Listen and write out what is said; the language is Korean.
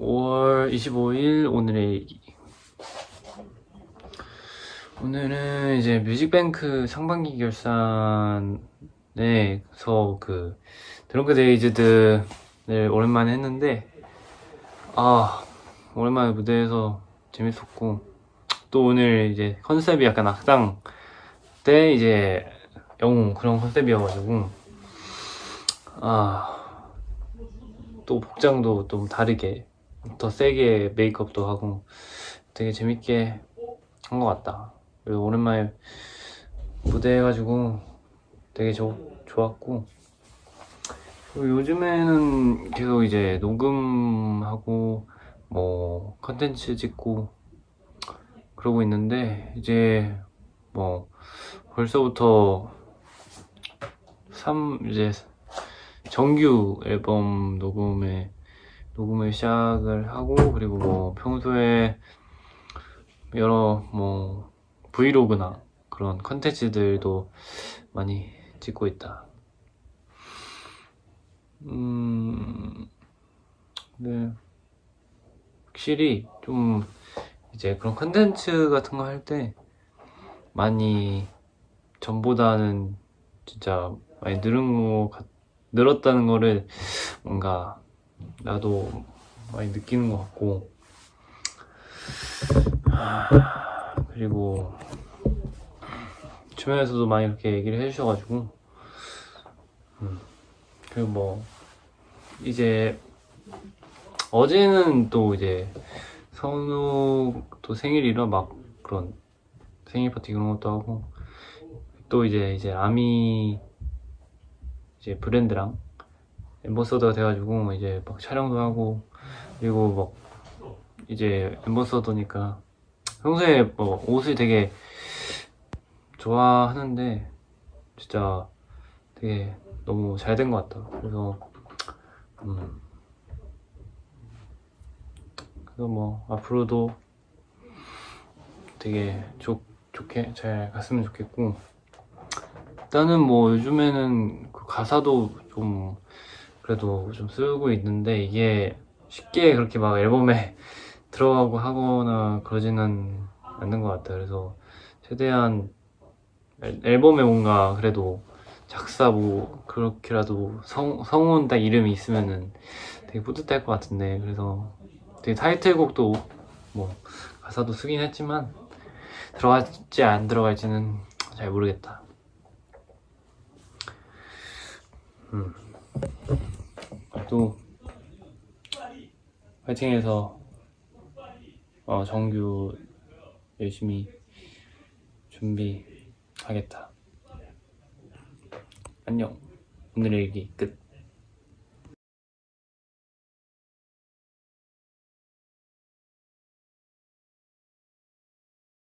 5월 25일 오늘의 얘기. 오늘은 이제 뮤직뱅크 상반기 결산에서 그 드렁크 데이즈들을 오랜만에 했는데 아 오랜만에 무대에서 재밌었고 또 오늘 이제 컨셉이 약간 악당 때 이제 영웅 그런 컨셉이어가지고 아 또 복장도 좀 다르게 더 세게 메이크업도 하고 되게 재밌게 한 것 같다. 그리고 오랜만에 무대 해가지고 되게 좋 좋았고 요즘에는 계속 이제 녹음하고 뭐 컨텐츠 찍고 그러고 있는데 이제 뭐 벌써부터 3 이제 정규 앨범 녹음에 녹음을 시작을 하고 그리고 뭐 평소에 여러 뭐 브이로그나 그런 컨텐츠들도 많이 찍고 있다. 음, 네. 확실히 좀 이제 그런 컨텐츠 같은 거 할 때 많이 전보다는 진짜 많이 늘은 거 같, 늘었다는 거를 뭔가 나도 많이 느끼는 것 같고. 아, 그리고 주변에서도 많이 이렇게 얘기를 해주셔가지고. 음, 그리고 뭐 이제 어제는 또 이제 선우 또 생일이라 막 그런 생일 파티 그런 것도 하고. 또 이제 이제 아미 이제 브랜드랑 엠버서더가 돼가지고 이제 막 촬영도 하고 그리고 막 이제 엠버서더니까 평소에 뭐 옷을 되게 좋아하는데 진짜 되게 너무 잘 된 것 같다. 그래서 음 그래서 뭐 앞으로도 되게 좋, 좋게 잘 갔으면 좋겠고 일단은 뭐 요즘에는 그 가사도 좀 그래도 좀 쓰고 있는데 이게 쉽게 그렇게 막 앨범에 들어가고 하거나 그러지는 않는 것 같아요. 그래서 최대한 앨- 앨범에 뭔가 그래도 작사 뭐 그렇게라도 성, 성운 딱 이름이 있으면은 되게 뿌듯할 것 같은데 그래서 되게 타이틀곡도 뭐 가사도 쓰긴 했지만 들어갈지 안 들어갈지는 잘 모르겠다. 음. 또 파이팅해서 어, 정규 열심히 준비하겠다. 안녕. 오늘의 일기 끝.